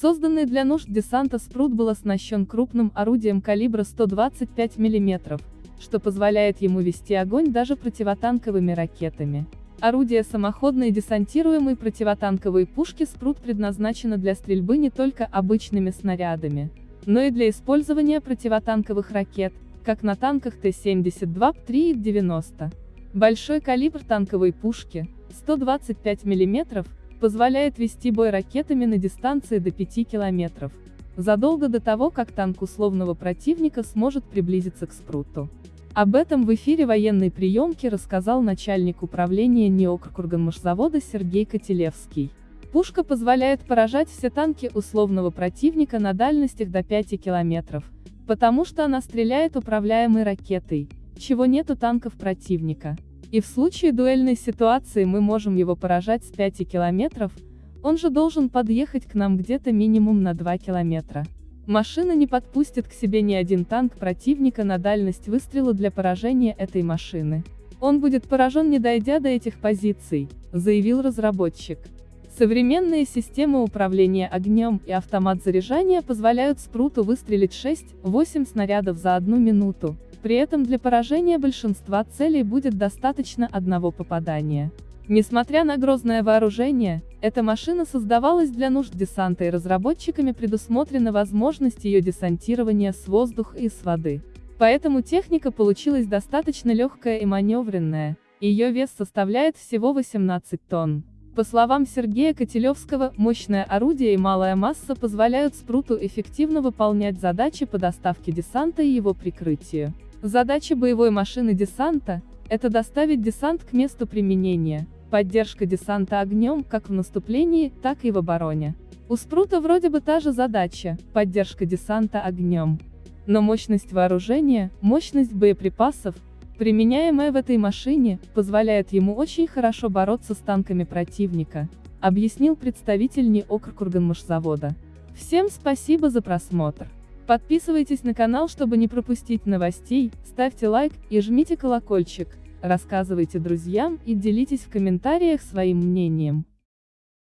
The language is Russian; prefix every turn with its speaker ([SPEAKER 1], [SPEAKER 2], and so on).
[SPEAKER 1] Созданный для нужд десанта спрут был оснащен крупным орудием калибра 125 мм, что позволяет ему вести огонь даже противотанковыми ракетами. Орудие самоходной десантируемой противотанковой пушки «Спрут» предназначено для стрельбы не только обычными снарядами, но и для использования противотанковых ракет, как на танках Т-72, 3 и 90. Большой калибр танковой пушки, 125 мм, позволяет вести бой ракетами на дистанции до 5 км, задолго до того, как танк условного противника сможет приблизиться к спруту. Об этом в эфире военной приемки рассказал начальник управления НИОКРКурганмашзавода Сергей Котелевский. Пушка позволяет поражать все танки условного противника на дальностях до 5 километров, потому что она стреляет управляемой ракетой, чего нет у танков противника. И в случае дуэльной ситуации мы можем его поражать с 5 километров, он же должен подъехать к нам где-то минимум на 2 километра. Машина не подпустит к себе ни один танк противника на дальность выстрела для поражения этой машины. Он будет поражен не дойдя до этих позиций, заявил разработчик. Современные системы управления огнем и автомат заряжания позволяют спруту выстрелить 6-8 снарядов за одну минуту, при этом для поражения большинства целей будет достаточно одного попадания. Несмотря на грозное вооружение, эта машина создавалась для нужд десанта и разработчиками предусмотрена возможность ее десантирования с воздуха и с воды. Поэтому техника получилась достаточно легкая и маневренная, ее вес составляет всего 18 тонн. По словам Сергея Котелевского, мощное орудие и малая масса позволяют спруту эффективно выполнять задачи по доставке десанта и его прикрытию. Задача боевой машины десанта – это доставить десант к месту применения, Поддержка десанта огнем, как в наступлении, так и в обороне. У Спрута вроде бы та же задача – поддержка десанта огнем. Но мощность вооружения, мощность боеприпасов, применяемая в этой машине, позволяет ему очень хорошо бороться с танками противника, объяснил представитель НИОКР Курганмашзавода. Всем спасибо за просмотр. Подписывайтесь на канал, чтобы не пропустить новостей, ставьте лайк и жмите колокольчик. Рассказывайте друзьям и делитесь в комментариях своим мнением.